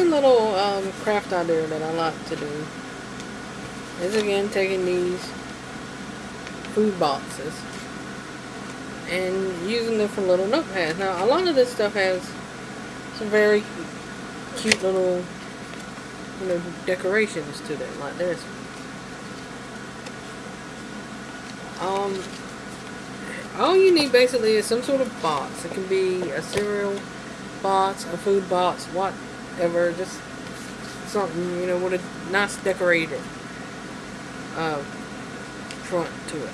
Little um, craft idea that I like to do is again taking these food boxes and using them for little notepads. Now a lot of this stuff has some very cute little you know decorations to them like this. Um, all you need basically is some sort of box. It can be a cereal box, a food box, whatever. Just something, you know, with a nice decorated uh, front to it.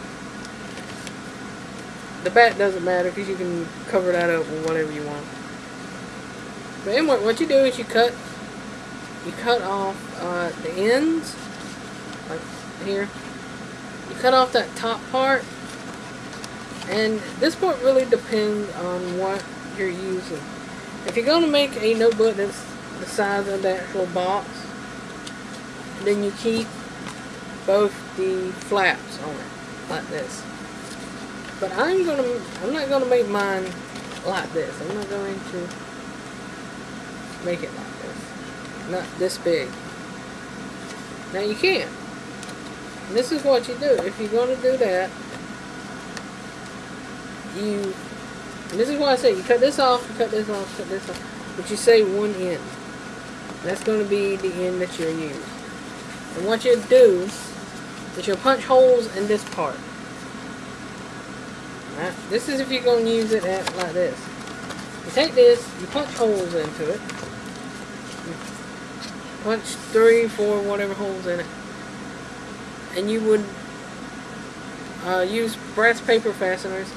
The back doesn't matter because you can cover that up with whatever you want. But anyway, what you do is you cut, you cut off uh, the ends, like here. You cut off that top part and this part really depends on what you're using. If you're going to make a notebook that's the size of the actual box, then you keep both the flaps on it, like this. But I'm gonna, I'm not gonna make mine like this. I'm not going to make it like this. Not this big. Now you can. And this is what you do. If you're going to do that, you, this is why I say you cut this off, cut this off, cut this off, but you say one end. That's going to be the end that you'll use. And what you do is you'll punch holes in this part. Right? This is if you're going to use it at, like this. You take this, you punch holes into it. Punch three, four, whatever holes in it. And you would uh, use brass paper fasteners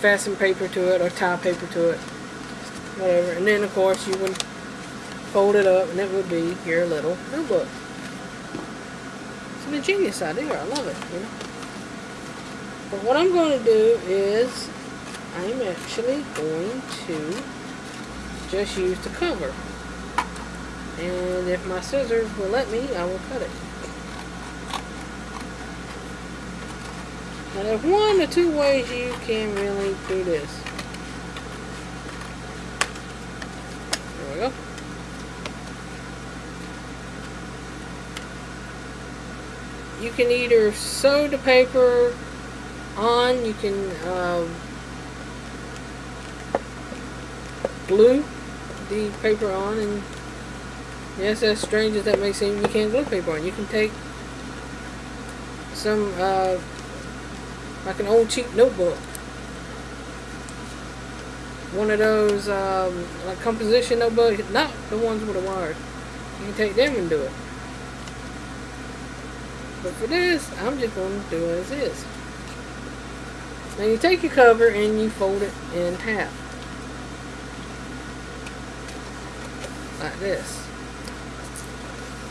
fasten paper to it or tie paper to it. Whatever. And then, of course, you would fold it up and it would be your little notebook. It's an ingenious idea. I love it, you know. But what I'm going to do is I'm actually going to just use the cover. And if my scissors will let me, I will cut it. Now there's one or two ways you can really do this. There we go. You can either sew the paper on, you can um, glue the paper on, and yes, as strange as that may seem, you can glue paper on. You can take some uh, like an old cheap notebook. One of those um, like composition notebooks, not the ones with the wires. You can take them and do it. But for this, I'm just going to do it as is. Now you take your cover and you fold it in half. Like this.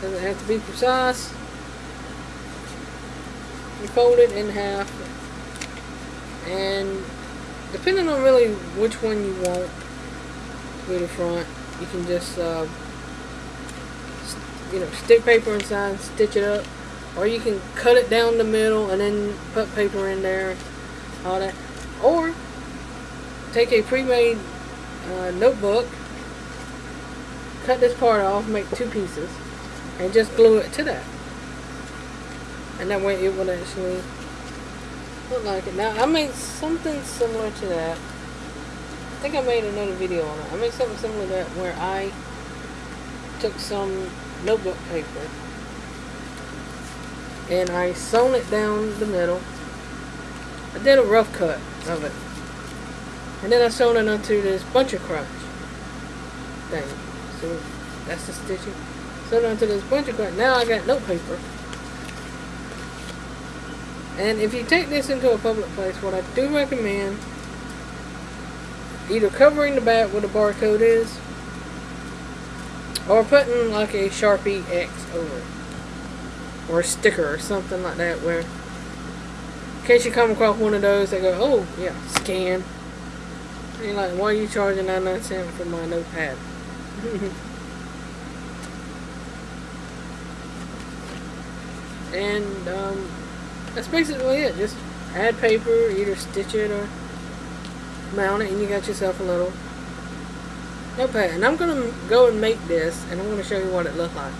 Doesn't have to be precise. You fold it in half and depending on really which one you want with the front you can just uh, you know stick paper inside stitch it up or you can cut it down the middle and then put paper in there all that or take a pre-made uh, notebook cut this part off make two pieces and just glue it to that and that way it will actually Look like it. Now, I made something similar to that. I think I made another video on it. I made something similar to that where I took some notebook paper and I sewn it down the middle. I did a rough cut of it. And then I sewn it onto this Buncha Crunch thing. So that's the stitching. Sewn it onto this Buncha Crunch. Now I got note paper. And if you take this into a public place, what I do recommend, either covering the back where the barcode is, or putting like a Sharpie X over it. Or a sticker or something like that where, in case you come across one of those, they go, oh, yeah, scan. And you're like, why are you charging 99 cents for my notepad? and, um, that's basically it. Just add paper, either stitch it or mount it, and you got yourself a little Notepad. And I'm going to go and make this, and I'm to show you what it looked like.